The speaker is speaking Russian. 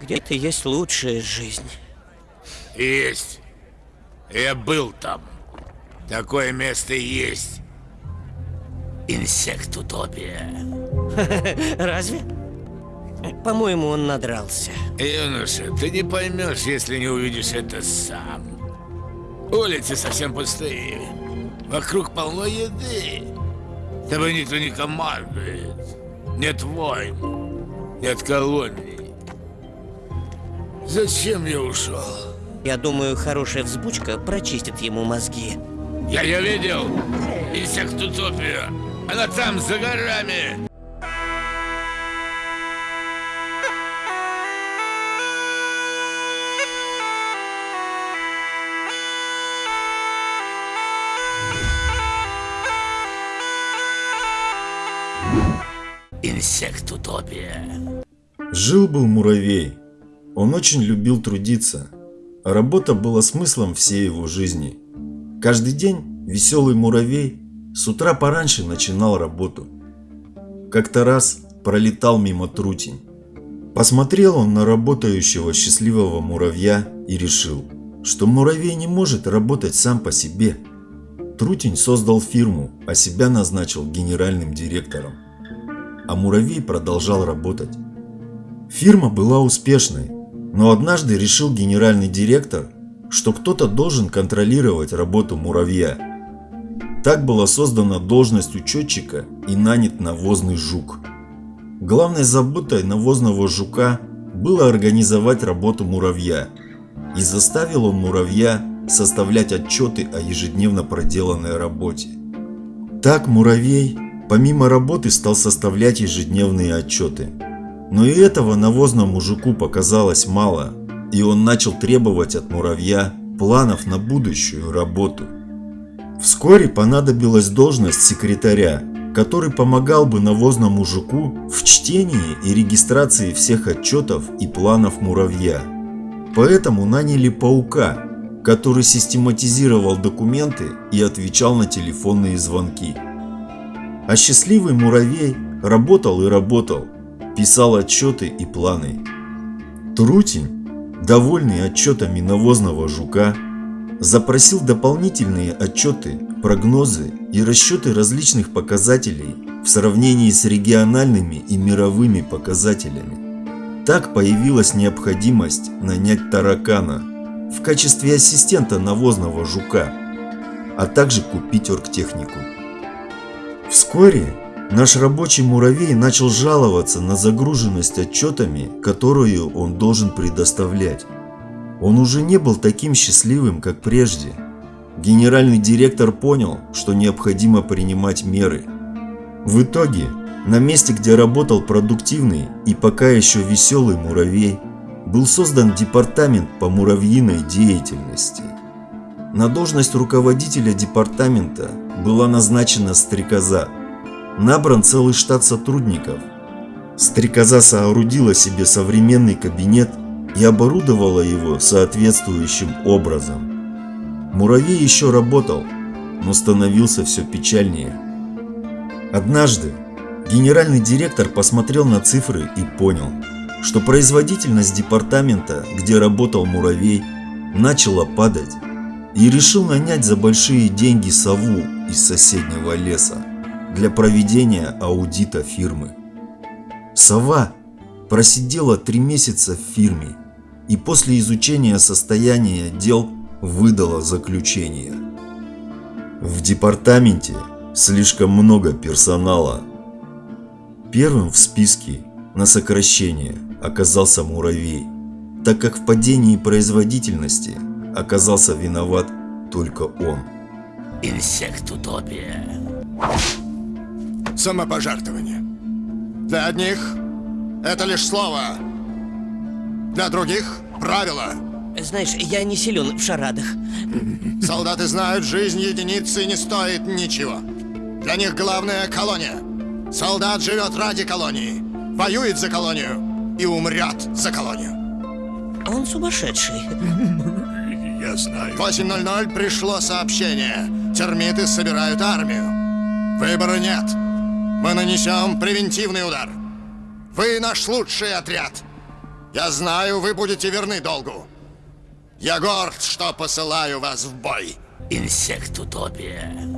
Где-то есть лучшая жизнь. Есть. Я был там. Такое место есть. Инсектутопия. Разве? По-моему, он надрался. Юноша, ты не поймешь, если не увидишь это сам. Улицы совсем пустые. Вокруг полно еды. Тобой никто не командует. Нет войн. Нет колоний. Зачем я ушел? Я думаю, хорошая взбучка прочистит ему мозги. Я ее видел. Инсектутопия. Она там, за горами. Инсектутопия. Жил-был муравей. Он очень любил трудиться, а работа была смыслом всей его жизни. Каждый день веселый муравей с утра пораньше начинал работу. Как-то раз пролетал мимо трутень. Посмотрел он на работающего счастливого муравья и решил, что муравей не может работать сам по себе. Трутень создал фирму, а себя назначил генеральным директором а муравей продолжал работать. Фирма была успешной, но однажды решил генеральный директор, что кто-то должен контролировать работу муравья. Так была создана должность учетчика и нанят навозный жук. Главной заботой навозного жука было организовать работу муравья, и заставил он муравья составлять отчеты о ежедневно проделанной работе. Так муравей Помимо работы стал составлять ежедневные отчеты. Но и этого навозному жуку показалось мало, и он начал требовать от муравья планов на будущую работу. Вскоре понадобилась должность секретаря, который помогал бы навозному жуку в чтении и регистрации всех отчетов и планов муравья. Поэтому наняли паука, который систематизировал документы и отвечал на телефонные звонки. А счастливый муравей работал и работал, писал отчеты и планы. Трутень, довольный отчетами навозного жука, запросил дополнительные отчеты, прогнозы и расчеты различных показателей в сравнении с региональными и мировыми показателями. Так появилась необходимость нанять таракана в качестве ассистента навозного жука, а также купить оргтехнику. Вскоре наш рабочий муравей начал жаловаться на загруженность отчетами, которую он должен предоставлять. Он уже не был таким счастливым, как прежде. Генеральный директор понял, что необходимо принимать меры. В итоге, на месте, где работал продуктивный и пока еще веселый муравей, был создан департамент по муравьиной деятельности. На должность руководителя департамента была назначена стрекоза. Набран целый штат сотрудников. Стрекоза соорудила себе современный кабинет и оборудовала его соответствующим образом. Муравей еще работал, но становился все печальнее. Однажды генеральный директор посмотрел на цифры и понял, что производительность департамента, где работал муравей, начала падать и решил нанять за большие деньги сову из соседнего леса для проведения аудита фирмы. Сова просидела три месяца в фирме и после изучения состояния дел выдала заключение. В департаменте слишком много персонала. Первым в списке на сокращение оказался муравей, так как в падении производительности оказался виноват только он. Инсектутопия. Самопожертвование. Для одних это лишь слово. Для других правило. Знаешь, я не силен в шарадах. Солдаты знают, жизнь единицы не стоит ничего. Для них главная колония. Солдат живет ради колонии, воюет за колонию и умрет за колонию. Он сумасшедший. Я знаю. 8.00 пришло сообщение. Термиты собирают армию. Выбора нет. Мы нанесем превентивный удар. Вы наш лучший отряд. Я знаю, вы будете верны долгу. Я горд, что посылаю вас в бой. Инсектутопия.